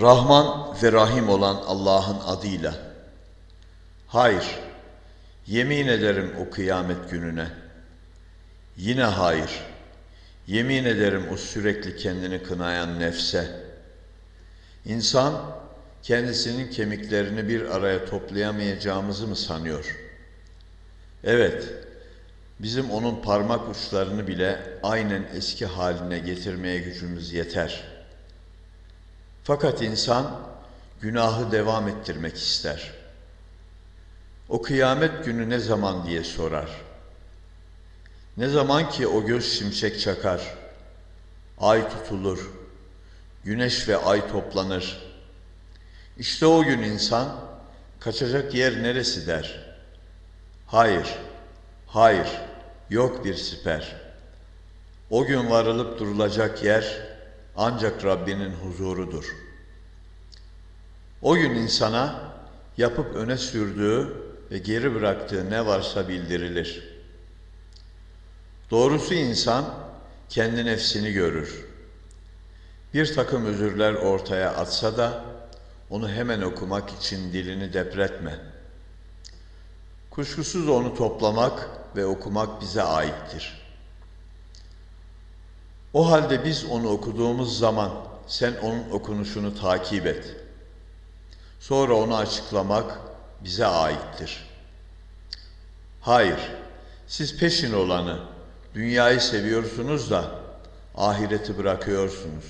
Rahman ve Rahim olan Allah'ın adıyla. Hayır, yemin ederim o kıyamet gününe. Yine hayır, yemin ederim o sürekli kendini kınayan nefse. İnsan, kendisinin kemiklerini bir araya toplayamayacağımızı mı sanıyor? Evet, bizim onun parmak uçlarını bile aynen eski haline getirmeye gücümüz yeter.'' Fakat insan günahı devam ettirmek ister. O kıyamet günü ne zaman diye sorar. Ne zaman ki o göz şimşek çakar, ay tutulur, güneş ve ay toplanır. İşte o gün insan kaçacak yer neresi der. Hayır, hayır, yok bir siper. O gün varılıp durulacak yer ancak Rabbinin huzurudur. O gün insana yapıp öne sürdüğü ve geri bıraktığı ne varsa bildirilir. Doğrusu insan kendi nefsini görür. Bir takım özürler ortaya atsa da onu hemen okumak için dilini depretme. Kuşkusuz onu toplamak ve okumak bize aittir.'' O halde biz onu okuduğumuz zaman sen onun okunuşunu takip et. Sonra onu açıklamak bize aittir. Hayır, siz peşin olanı, dünyayı seviyorsunuz da ahireti bırakıyorsunuz.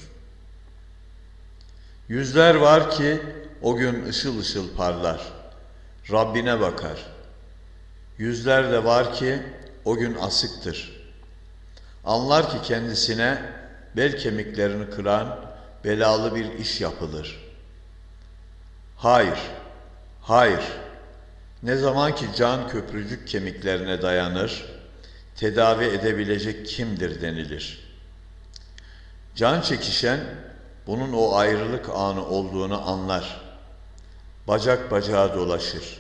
Yüzler var ki o gün ışıl ışıl parlar, Rabbine bakar. Yüzler de var ki o gün asıktır.'' Anlar ki kendisine bel kemiklerini kıran belalı bir iş yapılır. Hayır, hayır. Ne zaman ki can köprücük kemiklerine dayanır, tedavi edebilecek kimdir denilir. Can çekişen bunun o ayrılık anı olduğunu anlar. Bacak bacağa dolaşır.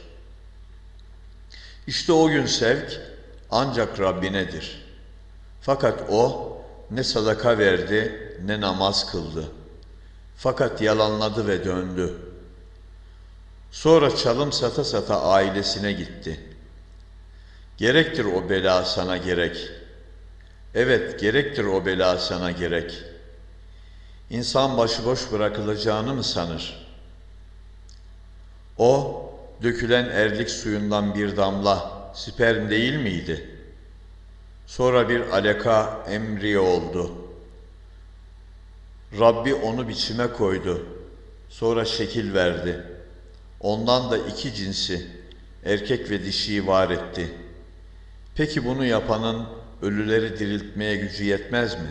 İşte o gün sevk ancak Rabbinedir.'' Fakat o ne sadaka verdi ne namaz kıldı. Fakat yalanladı ve döndü. Sonra çalım sata sata ailesine gitti. Gerektir o bela sana gerek. Evet, gerektir o bela sana gerek. İnsan başıboş bırakılacağını mı sanır? O, dökülen erlik suyundan bir damla sperm değil miydi?'' Sonra bir alaka emri oldu. Rabbi onu biçime koydu. Sonra şekil verdi. Ondan da iki cinsi, erkek ve dişiyi var etti. Peki bunu yapanın ölüleri diriltmeye gücü yetmez mi?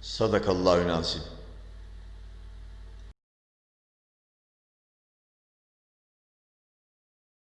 Sadakallahü nazim.